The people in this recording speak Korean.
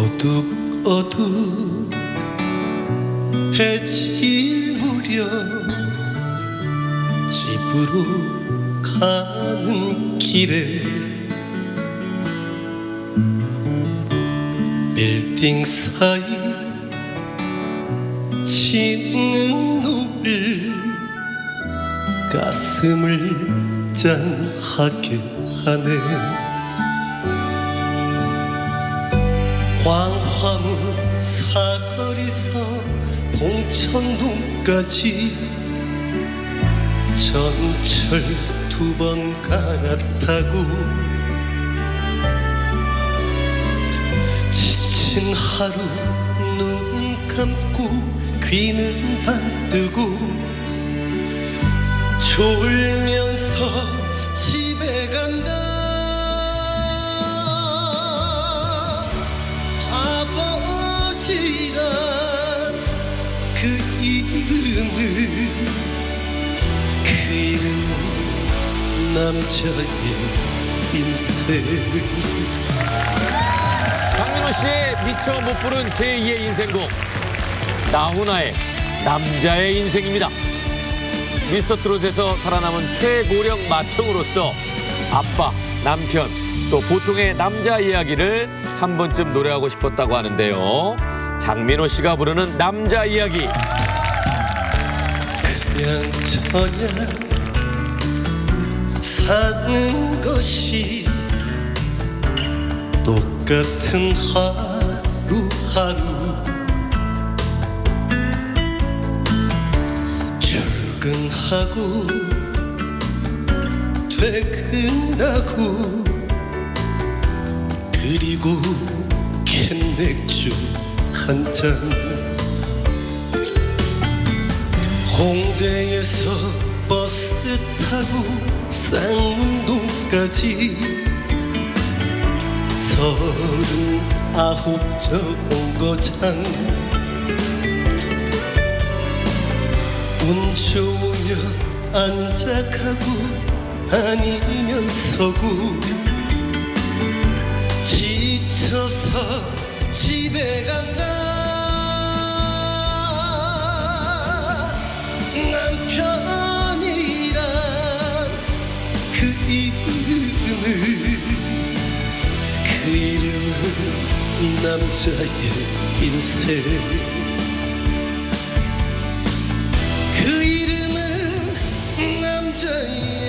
어둑 어둑 해질 무렵 집으로 가는 길에 빌딩 사이 치는 노을 가슴을 짠하게 하네 광화문 사거리서 봉천동까지 전철 두 번 갈아타고 지친 하루 눈 감고 귀는 반뜨고 졸면서 그 이름은 남자의 인생 장민호 씨의 미처 못 부른 제2의 인생곡 나훈아의 남자의 인생입니다. 미스터 트롯에서 살아남은 최고령 맏형으로서 아빠, 남편, 또 보통의 남자 이야기를 한 번쯤 노래하고 싶었다고 하는데요. 장민호 씨가 부르는 남자 이야기 저냥 사는 것이 똑같은 하루하루 출근하고 퇴근하고 그리고 캔맥주 한잔 홍대에서 버스 타고 쌍문동까지 서른 아홉 정거장 운 좋으면 안짝하고 아니면 서고 지쳐서 집에 간 남자의 인생. 그 이름은 남자의